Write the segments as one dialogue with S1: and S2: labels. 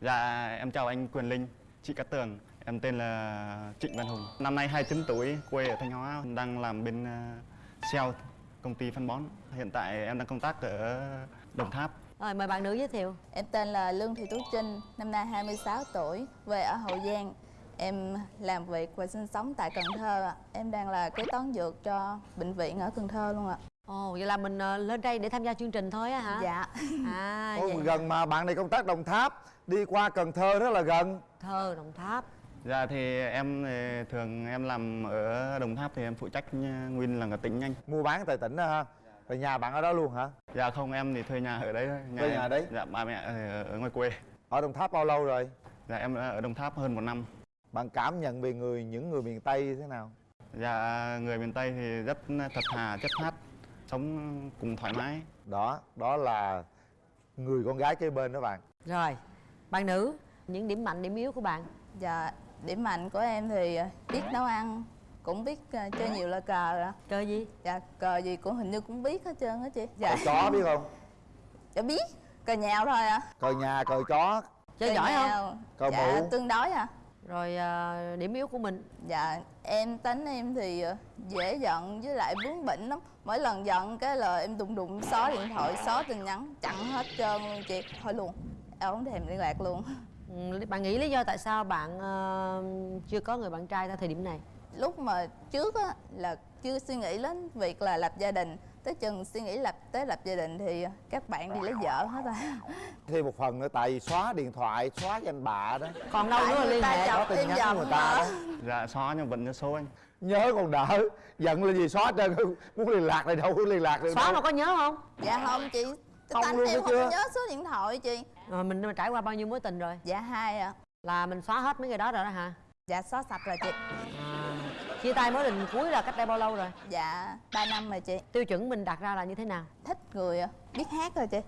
S1: Dạ em chào anh Quyền Linh, chị Cát Tường Em tên là Trịnh Văn Hùng Năm nay 29 tuổi, quê ở Thanh Hóa Đang làm bên uh, sale công ty phân bón Hiện tại em đang công tác ở Đồng Tháp
S2: Rồi mời bạn nữ giới thiệu
S3: Em tên là Lương Thị Tú Trinh, năm nay 26 tuổi, quê ở Hậu Giang. Em làm việc và sinh sống tại Cần Thơ ạ. Em đang là kế toán dược cho bệnh viện ở Cần Thơ luôn ạ.
S2: Ồ vậy là mình ờ, lên đây để tham gia chương trình thôi á hả?
S3: Dạ.
S2: À
S4: Ôi,
S2: vậy
S4: gần mà bạn này công tác Đồng Tháp đi qua Cần Thơ rất là gần.
S2: Thơ Đồng Tháp.
S1: Dạ thì em thì thường em làm ở Đồng Tháp thì em phụ trách uh, nguyên là ở tỉnh anh
S4: mua bán tại tỉnh đó ha rồi nhà bạn ở đó luôn hả?
S1: Dạ không em thì thuê nhà ở đấy thôi.
S4: Thuê
S1: em-
S4: nhà đấy?
S1: Dạ ba mẹ ở ở ngoài quê.
S4: Ở Đồng Tháp bao lâu rồi?
S1: Dạ em ở Đồng Tháp hơn một năm.
S4: Bạn cảm nhận về người những người miền Tây thế nào?
S1: Dạ người miền Tây thì rất thật thà, chất phát Sống cùng thoải mái
S4: đó đó là người con gái kế bên đó bạn
S2: Rồi bạn nữ những điểm mạnh điểm yếu của bạn
S3: Dạ, điểm mạnh của em thì biết nấu ăn, cũng biết ờ, chơi nhiều là cờ ạ.
S2: Chơi gì
S3: Dạ, cờ gì cũng hình như cũng biết hết trơn á chị. Dạ,
S4: cờ chó biết không
S3: dạ biết, cờ nhào thôi ạ.
S4: cờ nhà cờ chó
S2: Chơi
S3: Cờ
S2: giỏi không
S4: Cờ
S3: dạ,
S4: mụ.
S3: tương đối ạ.
S2: Rồi ờ, điểm yếu của mình?
S3: Dạ, em tính em thì ờ, dễ giận với lại bướng bỉnh lắm. Mỗi lần giận cái là em đụng đụng xóa điện thoại, xóa tin nhắn, chặn hết trơn luôn chị. Thôi luôn, em không thèm liên lạc luôn.
S2: Ừ, Bạn nghĩ lý do tại sao bạn ờ, chưa có người bạn trai tại thời điểm này?
S3: Lúc mà trước á, là chưa suy nghĩ đến việc là lập gia đình Tới chừng suy nghĩ lập tới lập gia đình thì các bạn đi lấy vợ hết rồi.
S4: Thêm một phần nữa tại vì xóa điện thoại xóa danh bạ đó.
S2: Còn đâu nữa liên hệ
S4: Có tin nhắn của người ta đó.
S1: Dạ xóa nhưng vẫn nhớ số anh.
S4: Nhớ còn đỡ giận là gì xóa trơn muốn liên lạc này đâu có liên lạc được
S2: Xóa
S4: đâu.
S2: mà có nhớ không?
S3: Dạ không chị
S4: Không
S3: Tánh
S4: luôn
S3: em không
S4: chưa?
S3: nhớ số điện thoại chị.
S2: Rồi mình mình trải qua bao nhiêu mối tình rồi?
S3: Dạ hai ạ.
S2: Là mình xóa hết mấy người đó rồi đó hả?
S3: Dạ xóa sạch rồi chị.
S2: à, Chia tay mối tình cuối là cách đây bao lâu rồi?
S3: Dạ 3 năm rồi chị.
S2: Tiêu chuẩn mình đặt ra là như thế nào?
S3: Thích người biết hát rồi chị.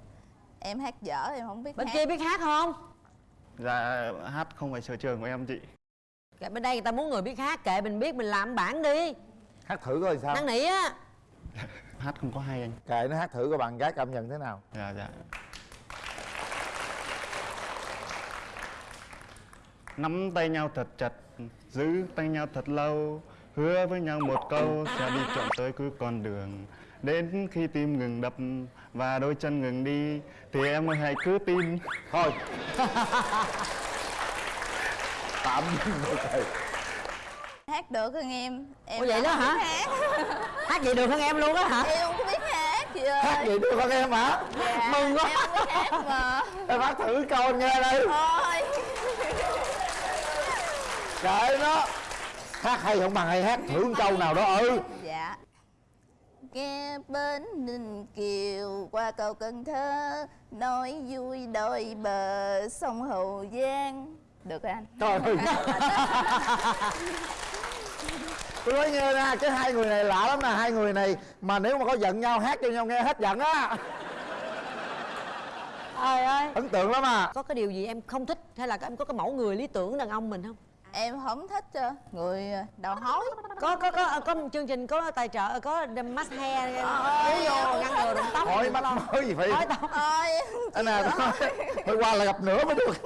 S3: Em hát dở em không biết
S2: Bên
S3: hát.
S2: kia biết hát không?
S1: Dạ hát không phải sở trường của em chị.
S2: Kệ bên đây người ta muốn người biết hát kệ mình biết mình làm bản đi.
S4: Hát thử coi sao.
S2: Năn nỉ á.
S1: Hát không có hay anh.
S4: Kệ nó hát thử coi bạn gái cảm nhận thế nào.
S1: Dạ dạ. Nắm tay nhau thật chặt Giữ tay nhau thật lâu Hứa với nhau một câu Sẽ đi trọn tới cuối con đường. Đến khi tim ngừng đập Và đôi chân ngừng đi Thì em ơi hãy cứ tin.
S4: Thôi. Tạm dừng rồi thầy
S3: Hát được hơn em? Em
S2: Ủa vậy đó hả?
S3: hát.
S2: Hát vậy được hơn em luôn á hả?
S3: Em không biết hát chị ơi
S4: hát vậy được không em hả?
S3: Dạ,
S4: mừng quá.
S3: Em không biết hát mà.
S4: Em hát thử câu anh nghe đây.
S3: Thôi.
S4: Kệ nó hát hay không bằng hay hát thử một câu nào đó ừ
S3: Dạ. Nghe bến Ninh Kiều qua cầu Cần Thơ Nói vui đôi bờ sông Hậu Giang. Được rồi anh.
S4: Trời ơi. Tôi nói nghe nè cái hai người này lạ lắm nè. Hai người này mà nếu mà có giận nhau hát cho nhau nghe hết giận á.
S2: Trời ơi.
S4: Ấn tượng lắm à.
S2: Có cái điều gì em không thích hay là em có cái mẫu người lý tưởng đàn ông mình không
S3: Em không thích ờ, người đầu hói.
S2: Có có có có chương trình có tài trợ có mask hair kéo vô ngăn ngừa rụng tóc.
S4: Hỏi mắt mới gì phải
S2: hỏi tóc.
S3: Thôi
S4: anh nè thôi qua là gặp nữa mới được.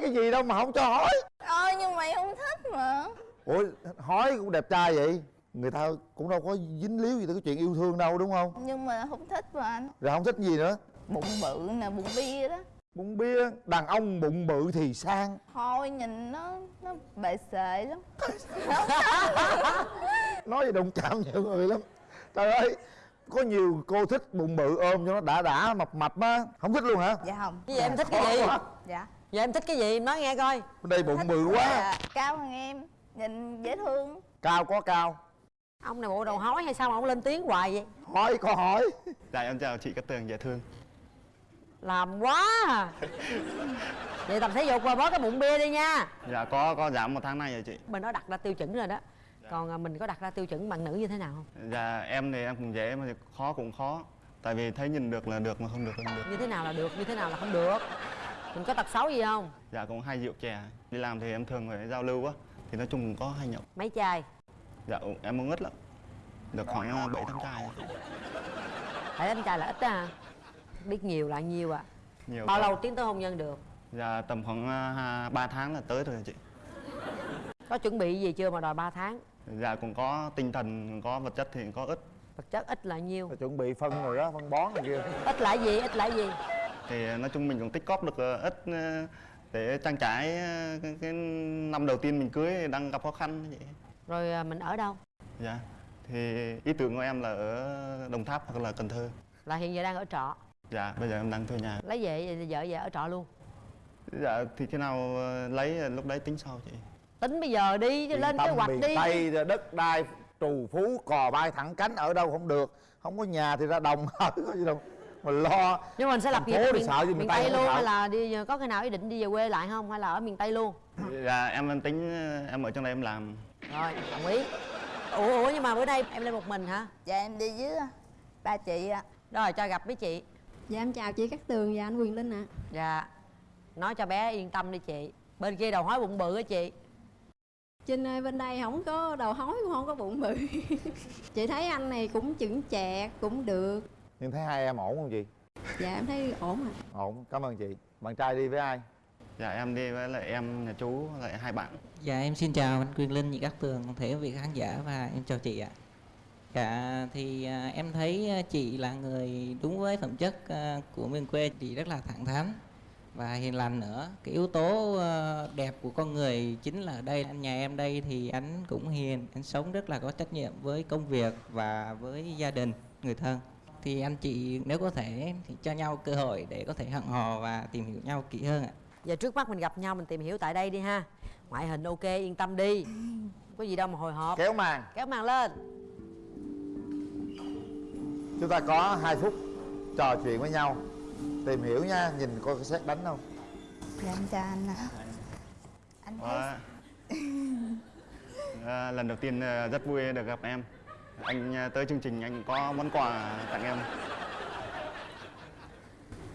S4: Cái gì đâu mà không cho hỏi
S3: Ôi nhưng mày không thích mà.
S4: Ủa hỏi cũng đẹp trai vậy? Người ta cũng đâu có dính líu gì tới cái chuyện yêu thương đâu đúng không?
S3: Nhưng mà không thích mà anh.
S4: Rồi không thích gì nữa?
S3: Bụng bự nè, bụng bia đó
S4: bụng bia đàn ông bụng bự thì sang.
S3: Thôi nhìn nó nó bệ sệ lắm.
S4: Nói gì đụng chạm nhiều người lắm. Trời ơi có nhiều cô thích bụng bự ôm cho nó đã đã mập mập á. Không thích luôn hả?
S3: Dạ không.
S2: Cái gì em thích cái gì?
S4: quá.
S3: Dạ.
S2: Giờ em thích cái gì? Em nói nghe coi.
S4: Bên đây bụng bự quá.
S3: Dạ, Cao hơn em. Nhìn dễ thương.
S4: Cao có cao.
S2: Ông này bộ đầu hói hay sao mà ông lên tiếng hoài vậy?
S4: Hỏi có hỏi.
S1: Dạ em chào chị Cát Tường dễ thương
S2: làm quá à. vậy tập thể dục và bó cái bụng bia đi nha.
S1: Dạ có có giảm một tháng nay rồi chị.
S2: Mình đã đặt ra tiêu chuẩn rồi đó. Còn à, mình có đặt ra tiêu chuẩn bạn nữ như thế nào không?
S1: Dạ em thì em cũng dễ mà khó cũng khó. Tại vì thấy nhìn được là được mà không được là không được.
S2: Như thế nào là được như thế nào là không được? Mình có tật xấu gì không?
S1: Dạ cũng hay rượu chè. Đi làm thì em thường phải giao lưu á. Thì nói chung cũng có hay nhậu.
S2: Mấy chai?
S1: Dạ em uống ít lắm. Được khoảng bảy tám chai
S2: phải đánh chai là ít đó hả biết nhiều là nhiều à
S1: Nhiều
S2: bao lâu tiến tới hôn nhân được?
S1: Dạ tầm khoảng uh, 3 tháng là tới rồi chị.
S2: Có chuẩn bị gì chưa mà đòi 3 tháng?
S1: Dạ cũng có tinh thần có vật chất thì có ít.
S2: Vật chất ít là nhiêu
S4: Phải chuẩn bị phân rồi đó phân bón này kia.
S2: Ít là gì ít là gì?
S1: Thì nói chung mình cũng tích cóp được ờ, ít để trang trải cái, cái năm đầu tiên mình cưới đang gặp khó khăn vậy
S2: rồi à, mình ở đâu?
S1: Dạ thì ý tưởng của em là ở đồng tháp hoặc là cần thơ.
S2: Là hiện giờ đang ở trọ
S1: dạ bây giờ em đang thuê nhà.
S2: Lấy về vợ về ở trọ luôn.
S1: Dạ thì khi nào ờ, lấy ờ, lúc đấy tính sau chị.
S2: Tính bây giờ đi chứ lên kế hoạch
S4: miền
S2: đi
S4: Tây rồi đất đai trù phú cò bay thẳng cánh ở đâu không được. Không có nhà thì ra đồng ở có gì đâu. Mà lo
S2: nhưng mà mình sẽ lập nghiệp miền,
S4: sợ gì
S2: miền
S4: miền
S2: tây,
S4: Tây
S2: luôn hay là đi có cái nào ý định đi về quê lại không hay là ở miền tây luôn?
S1: Dạ em em tính ờ, em ở trong đây em làm.
S2: Rồi đồng ý. Ủa ủa nhưng mà bữa nay em lên một mình hả?
S3: Dạ em đi với ba chị ạ.
S2: Rồi cho gặp với chị
S5: Dạ em chào chị Cát Tường và anh Quyền Linh ạ.
S2: Dạ nói cho bé yên tâm đi chị. Bên kia đầu hói bụng bự á chị.
S5: Trinh ơi bên đây không có đầu hói cũng không có bụng bự. Chị thấy anh này cũng chững chạc cũng được.
S4: Nhưng thấy hai em ổn không chị?
S5: Dạ em thấy ổn ạ.
S4: Ổn cảm ơn chị. Bạn trai đi với ai?
S1: Dạ em đi với lại em nhà chú lại hai bạn.
S6: Dạ em xin chào anh Quyền Linh, chị Cát Tường, thể quý vị khán giả và em chào chị ạ. Dạ thì à, em thấy à, chị là người đúng với phẩm chất à, của miền quê, chị rất là thẳng thắn và hiền lành nữa. Cái yếu tố đẹp của con người chính là ở đây. Anh nhà em đây thì anh cũng hiền, anh sống rất là có trách nhiệm với công việc và với gia đình, người thân. Thì anh chị nếu có thể thì cho nhau cơ hội để có thể hẹn hò và tìm hiểu nhau kỹ hơn ạ.
S2: giờ trước mắt mình gặp nhau mình tìm hiểu tại đây đi ha ngoại hình ok yên tâm đi có gì đâu mà hồi hộp
S4: kéo màn
S2: kéo màn lên
S4: chúng ta có hai phút trò chuyện với nhau. Tìm hiểu nha nhìn coi có xét đánh không.
S3: Dạ em chào anh ạ anh thấy
S1: Đó. À, lần đầu tiên à, rất vui được gặp em. Anh à, tới chương trình anh có món quà tặng em.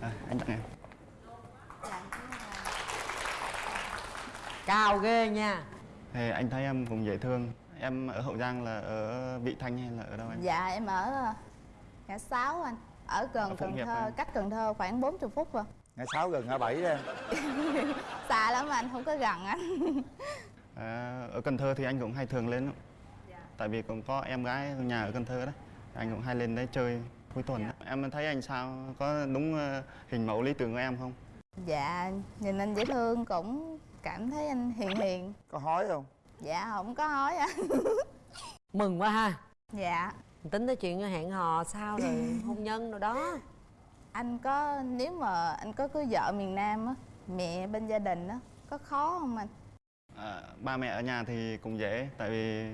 S1: À, anh tặng em.
S2: Cao ghê nha.
S1: Thì anh thấy em cũng dễ thương. Em ở hậu giang là ở vị thanh hay là ở đâu anh
S3: dạ em ở ngã sáu anh ở
S1: Ở
S3: gần
S1: Phụng
S3: Cần Thơ cách Cần Thơ khoảng 40 phút rồi
S4: ngã sáu gần ngã bảy đó em.
S3: Xa lắm anh không có gần anh.
S1: À, ở cần thơ thì anh cũng hay thường lên lắm. tại vì cũng có em gái nhà ở cần thơ đấy anh cũng hay lên đấy chơi cuối tuần á. em thấy anh sao? Có đúng à, hình mẫu lý tưởng của em không?
S3: Dạ nhìn anh dễ thương cũng cảm thấy anh hiền hiền.
S4: Có hói không?
S3: Dạ không có hói anh.
S2: Mừng quá ha.
S3: Dạ
S2: tính tới chuyện hẹn hò sao rồi hôn nhân rồi đó.
S3: Anh có nếu mà anh có cưới vợ miền Nam á mẹ bên gia đình á có khó không anh?
S1: À, ba mẹ ở nhà thì cũng dễ tại vì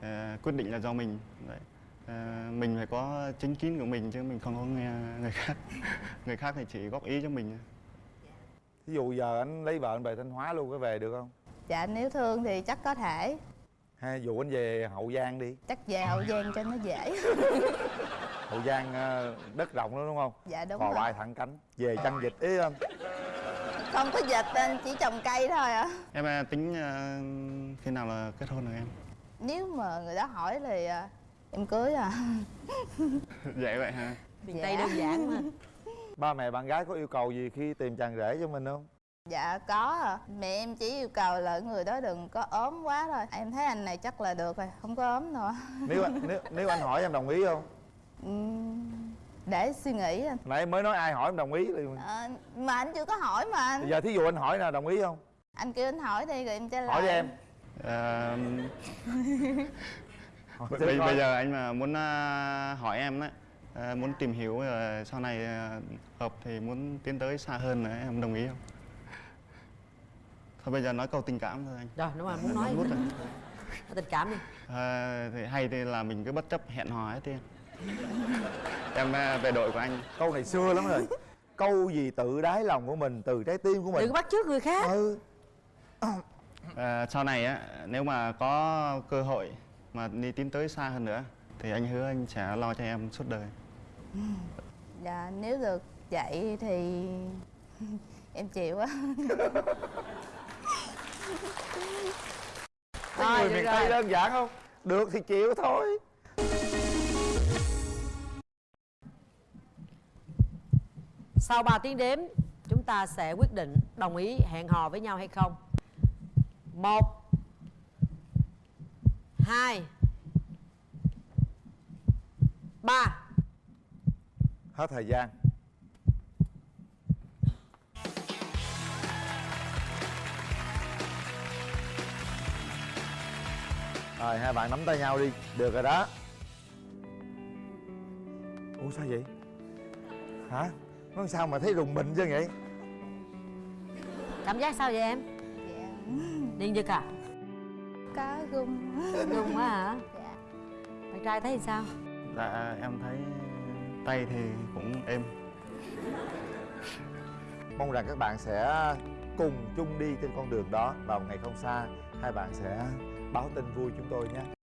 S1: à, quyết định là do mình. Đấy. À, mình phải có chính kiến của mình chứ mình không có nghe người khác. Người khác thì chỉ góp ý cho mình
S4: ví dụ giờ anh lấy vợ anh về thanh hóa luôn có về được không?
S3: Dạ nếu thương thì chắc có thể
S4: hay dụ anh về hậu giang đi.
S3: Chắc về hậu giang cho nó dễ.
S4: Hậu giang ờ, đất rộng lắm đúng không?
S3: Dạ đúng rồi.
S4: Bay thẳng cánh về chăn vịt ý không?
S3: Không có dịch anh chỉ trồng cây thôi à.
S1: Em à, tính à, khi nào là kết hôn được em?
S3: Nếu mà người đó hỏi thì à, em cưới à.
S1: Dễ vậy ha
S2: miền
S3: Dạ.
S2: tây đơn giản mà.
S4: Ba mẹ bạn gái có yêu cầu gì khi tìm chàng rể cho mình không
S3: dạ có à. mẹ em chỉ yêu cầu là người đó đừng có ốm quá thôi. Em thấy anh này chắc là được rồi không có ốm nữa.
S4: Nếu anh nếu, nếu anh hỏi em đồng ý không?
S3: Ừm, để suy nghĩ anh.
S4: Nãy mới nói ai hỏi em đồng ý thì
S3: Ờ, mà anh chưa có hỏi mà anh.
S4: Giờ thí dụ anh hỏi là đồng ý không?
S3: Anh kêu anh hỏi đi rồi em trả lời
S4: hỏi đi em.
S1: À, bây, bây giờ anh mà muốn à, hỏi em đấy à, muốn tìm hiểu rồi sau này à, hợp thì muốn tiến tới xa hơn nữa em đồng ý không thôi bây giờ nói câu tình cảm thôi anh.
S2: Rồi đúng rồi muốn nói
S1: Nút rồi.
S2: nói tình cảm đi.
S1: À, thì hay thì là mình cứ bất chấp hẹn hò hết tiên em à, về đội của anh.
S4: Câu này xưa lắm rồi. Câu gì tự đáy lòng của mình từ trái tim của
S2: đừng
S4: mình
S2: có bắt chước người khác.
S4: Ừ.
S1: À, sau này á nếu mà có cơ hội mà đi tiến tới xa hơn nữa thì anh hứa anh sẽ lo cho em suốt đời.
S3: Dạ nếu được vậy thì em chịu á
S4: cái người miền tây đơn giản không? Được thì chịu thôi.
S2: Sau 3 tiếng đếm chúng ta sẽ quyết định đồng ý hẹn hò với nhau hay không. Một hai ba.
S4: Hết thời gian rồi hai bạn nắm tay nhau đi. Được rồi đó. Ủa sao vậy? Hả? Nó sao mà thấy rùng mình chứ vậy?
S2: Cảm giác sao vậy em?
S3: Dạ.
S2: Điên giật à?
S3: Có gung
S2: đúng quá hả?
S3: Dạ.
S2: Bạn trai thấy sao?
S1: Dạ em thấy tay thì cũng êm.
S4: Mong rằng các bạn sẽ cùng chung đi trên con đường đó vào ngày không xa. Hai bạn sẽ báo tin vui chúng tôi nhé.